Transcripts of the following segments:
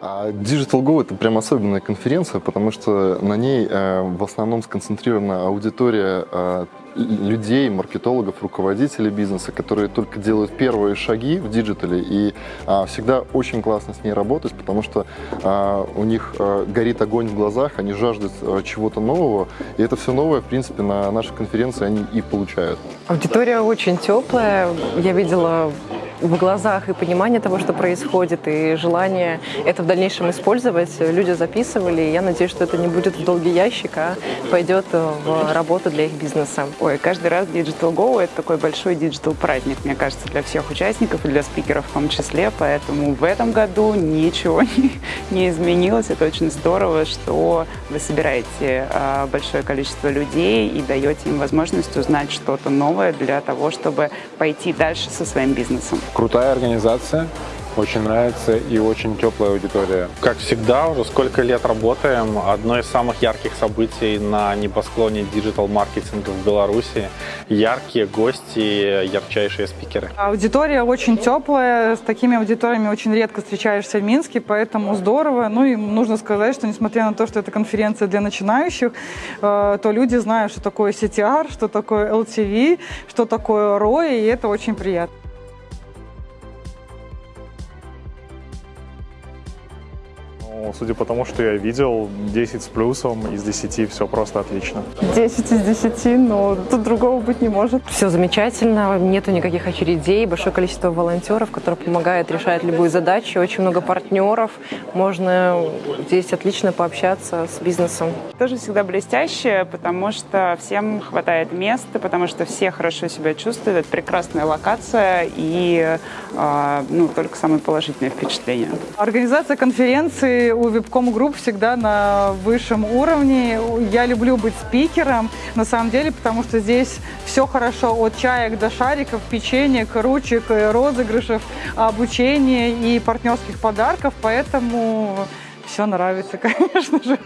А Digital Go это прям особенная конференция, потому что на ней э, в основном сконцентрирована аудитория э, людей, маркетологов, руководителей бизнеса, которые только делают первые шаги в диджитале, и а, всегда очень классно с ней работать, потому что а, у них а, горит огонь в глазах, они жаждут чего-то нового, и это все новое, в принципе, на нашей конференции они и получают. Аудитория очень теплая, я видела в глазах и понимание того, что происходит, и желание это в дальнейшем использовать. Люди записывали, и я надеюсь, что это не будет в долгий ящик, а пойдет в работу для их бизнеса. Ой, каждый раз Digital Go — это такой большой digital праздник, мне кажется, для всех участников и для спикеров в том числе, поэтому в этом году ничего не, не изменилось. Это очень здорово, что вы собираете а, большое количество людей и даете им возможность узнать что-то новое для того, чтобы пойти дальше со своим бизнесом. Крутая организация, очень нравится и очень теплая аудитория. Как всегда, уже сколько лет работаем, одно из самых ярких событий на небосклоне диджитал-маркетинга в Беларуси. Яркие гости, ярчайшие спикеры. Аудитория очень теплая, с такими аудиториями очень редко встречаешься в Минске, поэтому здорово. Ну и нужно сказать, что несмотря на то, что это конференция для начинающих, э, то люди знают, что такое CTR, что такое LTV, что такое ROI, и это очень приятно. Ну, судя по тому, что я видел, 10 с плюсом, из 10 все просто отлично. 10 из 10, но тут другого быть не может. Все замечательно, нету никаких очередей, большое количество волонтеров, которые помогают решать любую задачу, очень много партнеров, можно здесь отлично пообщаться с бизнесом. Тоже всегда блестяще, потому что всем хватает места, потому что все хорошо себя чувствуют, это прекрасная локация и э, ну, только самые положительные впечатления. Организация конференции у Webcom Group всегда на высшем уровне. Я люблю быть спикером, на самом деле, потому что здесь все хорошо от чаек до шариков, печенек, ручек, розыгрышев, обучения и партнерских подарков, поэтому все нравится, конечно же.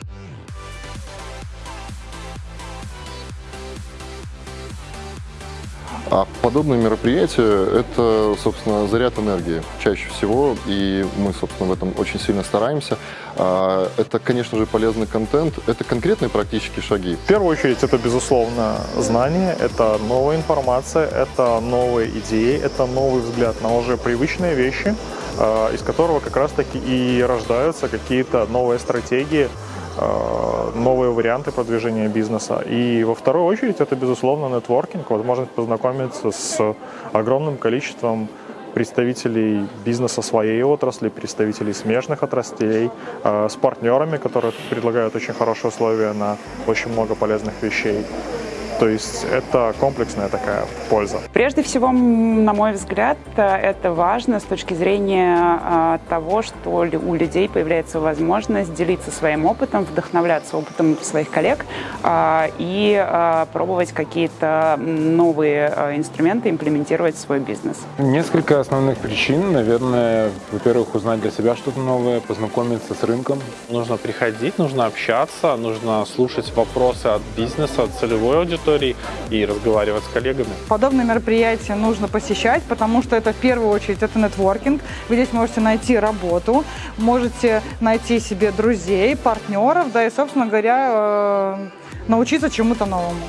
А подобные мероприятия – это, собственно, заряд энергии чаще всего, и мы, собственно, в этом очень сильно стараемся. А, это, конечно же, полезный контент, это конкретные практические шаги. В первую очередь, это, безусловно, знание, это новая информация, это новые идеи, это новый взгляд на уже привычные вещи, а, из которого как раз-таки и рождаются какие-то новые стратегии, новые варианты продвижения бизнеса. И во вторую очередь это, безусловно, нетворкинг, возможность познакомиться с огромным количеством представителей бизнеса своей отрасли, представителей смежных отраслей, э, с партнерами, которые предлагают очень хорошие условия на очень много полезных вещей. То есть это комплексная такая польза. Прежде всего, на мой взгляд, это важно с точки зрения а, того, что у людей появляется возможность делиться своим опытом, вдохновляться опытом своих коллег а, и а, пробовать какие-то новые инструменты имплементировать в свой бизнес. Несколько основных причин. Наверное, во-первых, узнать для себя что-то новое, познакомиться с рынком. Нужно приходить, нужно общаться, нужно слушать вопросы от бизнеса, от целевой аудитории, аудиторией и разговаривать с коллегами. Подобные мероприятия нужно посещать, потому что это в первую очередь это нетворкинг. Вы здесь можете найти работу, можете найти себе друзей, партнеров, да и, собственно говоря, э, научиться чему-то новому.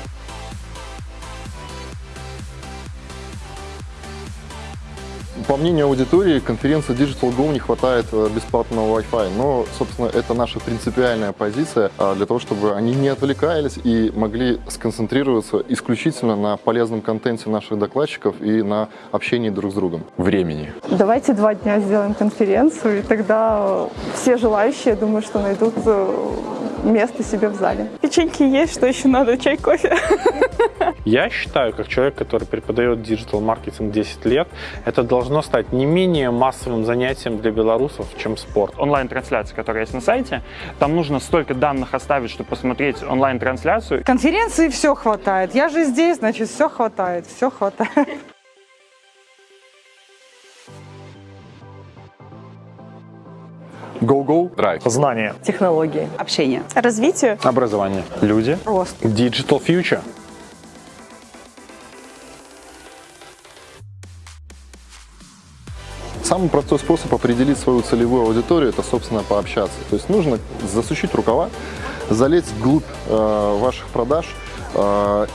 По мнению аудитории, конференции Digital Go не хватает э, бесплатного Wi-Fi, но, собственно, это наша принципиальная позиция а, для того, чтобы они не отвлекались и могли сконцентрироваться исключительно на полезном контенте наших докладчиков и на общении друг с другом. Времени. Давайте два дня сделаем конференцию, и тогда все желающие, думаю, что найдут э, место себе в зале. Печеньки есть, что еще надо? Чай, кофе? Я считаю, как человек, который преподает digital -маркетинг 10 лет, это должно стать не менее массовым занятием для белорусов, чем спорт. Онлайн-трансляция, которая есть на сайте, там нужно столько данных оставить, чтобы посмотреть онлайн-трансляцию. Конференции все хватает. Я же здесь, значит, все хватает, все хватает. Go-Go. Драйв. Знание. Технологии. Общение. Развитие. Образование. Люди. Рост. Digital Future. Самый простой способ определить свою целевую аудиторию – это, собственно, пообщаться. То есть нужно засучить рукава, залезть вглубь э, ваших продаж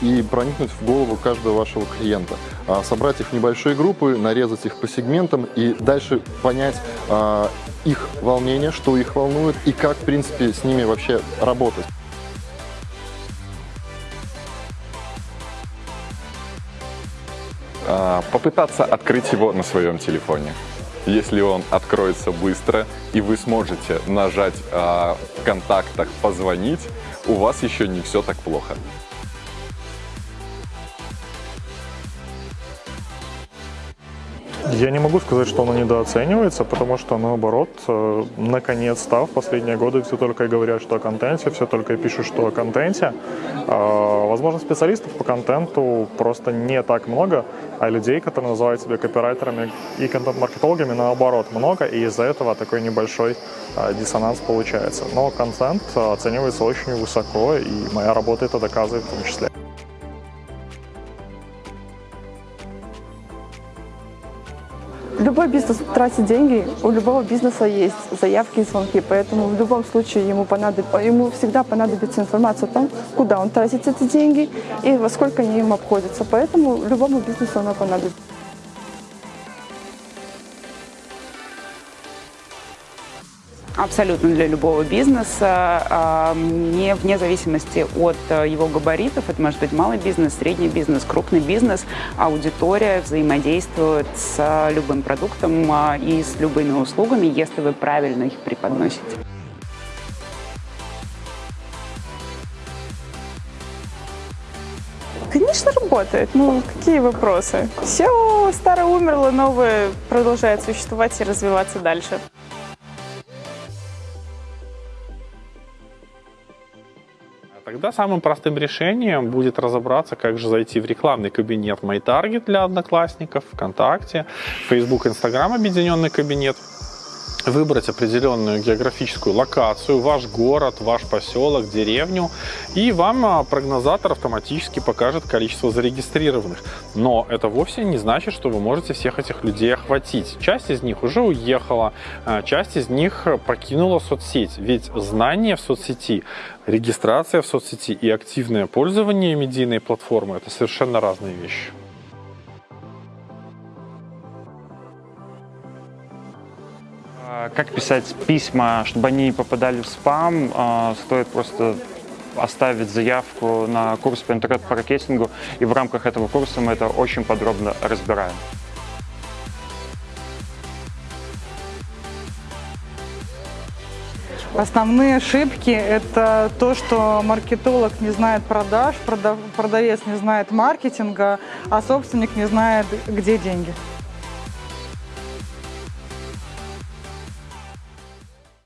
и проникнуть в голову каждого вашего клиента. Э, собрать их в небольшие группы, нарезать их по сегментам и дальше понять э, их волнение, что их волнует и как, в принципе, с ними вообще работать. А, попытаться открыть его на своем телефоне. Если он откроется быстро и вы сможете нажать а, в контактах «Позвонить», у вас еще не все так плохо. Я не могу сказать, что оно недооценивается, потому что, наоборот, э, наконец-то в последние годы все только и говорят, что о контенте, все только и пишут, что о контенте. А, возможно, специалистов по контенту просто не так много, а людей, которые называют себя копирайтерами и контент-маркетологами, наоборот, много, и из-за этого такой небольшой а, диссонанс получается. Но контент оценивается очень высоко, и моя работа это доказывает в том числе. Любой бизнес тратит деньги, у любого бизнеса есть заявки и звонки, поэтому в любом случае ему, понадоб... ему всегда понадобится информация о том, куда он тратит эти деньги и во сколько они им обходятся. Поэтому любому бизнесу она понадобится. Абсолютно для любого бизнеса, а, не вне зависимости от э, его габаритов. Это может быть малый бизнес, средний бизнес, крупный бизнес. Аудитория взаимодействует с любым продуктом а, и с любыми услугами, если вы правильно их преподносите. Конечно, работает. Ну, какие вопросы? Все старое умерло, новое продолжает существовать и развиваться дальше. Тогда самым простым решением будет разобраться, как же зайти в рекламный кабинет MyTarget для одноклассников, ВКонтакте, Facebook, Instagram объединенный кабинет, выбрать определенную географическую локацию, ваш город, ваш поселок, деревню, и вам а, прогнозатор автоматически покажет количество зарегистрированных. Но это вовсе не значит, что вы можете всех этих людей охватить. Часть из них уже уехала, а, часть из них покинула соцсеть. Ведь знание в соцсети, регистрация в соцсети и активное пользование медийной платформы – это совершенно разные вещи. Как писать письма, чтобы они не попадали в спам, а, стоит просто оставить заявку на курс по интернет-маркетингу, и в рамках этого курса мы это очень подробно разбираем. Основные ошибки – это то, что маркетолог не знает продаж, продавец не знает маркетинга, а собственник не знает, где деньги.